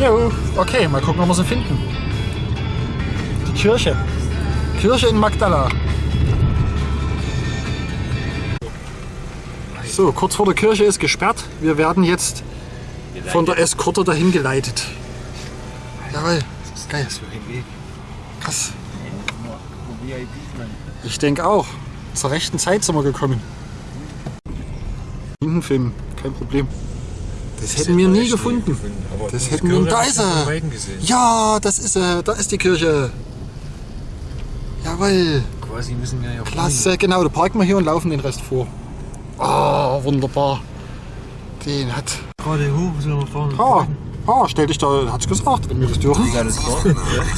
Hallo. Okay, mal gucken, ob wir sie finden. Die Kirche. Kirche in Magdala. So, kurz vor der Kirche ist gesperrt. Wir werden jetzt von der Eskorte dahin geleitet. Jawohl, das ist geil. Krass. Ich denke auch. Zur rechten Zeit sind wir gekommen. Hinten filmen, kein Problem. Das hätten wir nie gefunden. Das hätten wir. Da ist er! Ja, das ist er. Da ist die Kirche. Jawohl. Quasi müssen wir ja Klasse, genau. Da parken wir hier und laufen den Rest vor. Ah, wunderbar. Den hat. Gerade hoch, sollen wir fahren? Ah, ah, stell dich da, hat's gesagt, wenn wir das dürfen. Ja, das.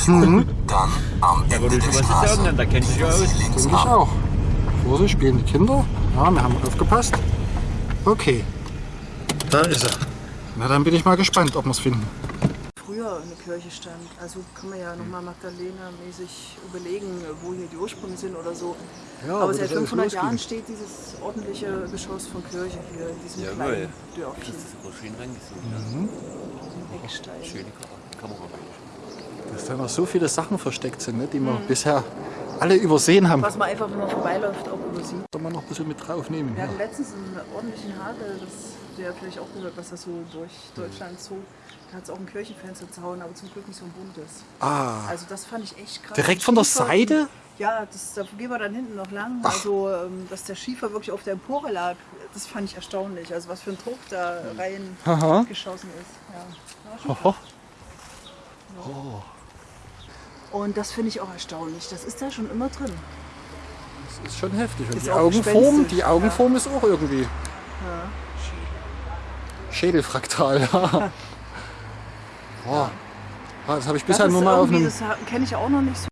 Mhm, Ja, aber du ich sagen, dann da kennt sich ja aus. denke ich auch. Vorsicht, spielen die Kinder. Ja, wir haben aufgepasst. Okay. Da ist er. Na, dann bin ich mal gespannt, ob wir es finden. früher eine Kirche stand. Also kann man ja nochmal Magdalena-mäßig überlegen, wo hier die Ursprünge sind oder so. Ja, aber seit das alles 500 losging. Jahren steht dieses ordentliche Geschoss von Kirche hier in diesem Jawohl. kleinen Dörfchen. Das ist aber schön reingezogen. Mhm. im Eckstein. Schöne Kamera-. Dass da noch so viele Sachen versteckt sind, ne, die wir bisher alle übersehen haben. Was man einfach, wenn man vorbeiläuft, auch übersieht. Soll man noch ein bisschen mit draufnehmen. Wir Ja. hatten letztens einen ordentlichen Hagel, das der hat vielleicht auch gehört, was das so durch Deutschland zog. Da hat es auch ein Kirchenfenster zerhauen, aber zum Glück nicht so ein buntes. Ah, Also das fand ich echt krass. direkt von der Schiefer- Seite? Ja, das, da gehen wir dann hinten noch lang. Also, ähm, dass der Schiefer wirklich auf der Empore lag, das fand ich erstaunlich. Also, was für ein Druck da rein Aha. geschossen ist. Ja. Oho. Und das finde ich auch erstaunlich. Das ist da schon immer drin. Das ist schon heftig. Und Ist die Augenform, die Augenform ist auch irgendwie Ja. Schädelfraktal. Ja. Boah. Ah, Das habe ich bisher nur mal auf einem. das kenne ich auch noch nicht so.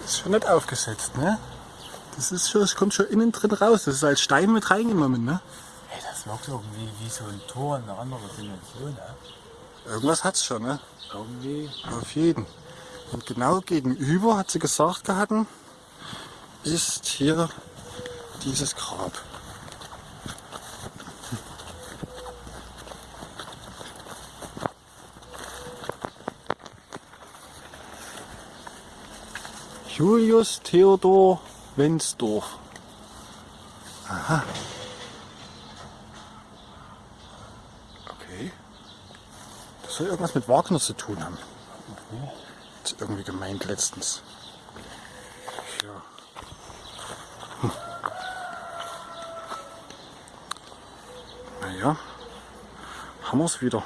Das ist schon nicht aufgesetzt, ne? Das ist schon, das kommt schon innen drin raus. Das ist als Stein mit reingenommen, ne? Wirkt irgendwie wie so ein Tor in eine andere Dimension. Ne? Irgendwas hat's schon, ne? Irgendwie. Auf jeden. Und genau gegenüber, hat sie gesagt gehabt, ist hier dieses Grab. Julius Theodor Wensdorf. Aha. Okay. Das soll irgendwas mit Wagner zu tun haben. Sie irgendwie gemeint letztens. Ja. Hm. Naja, haben wir es wieder.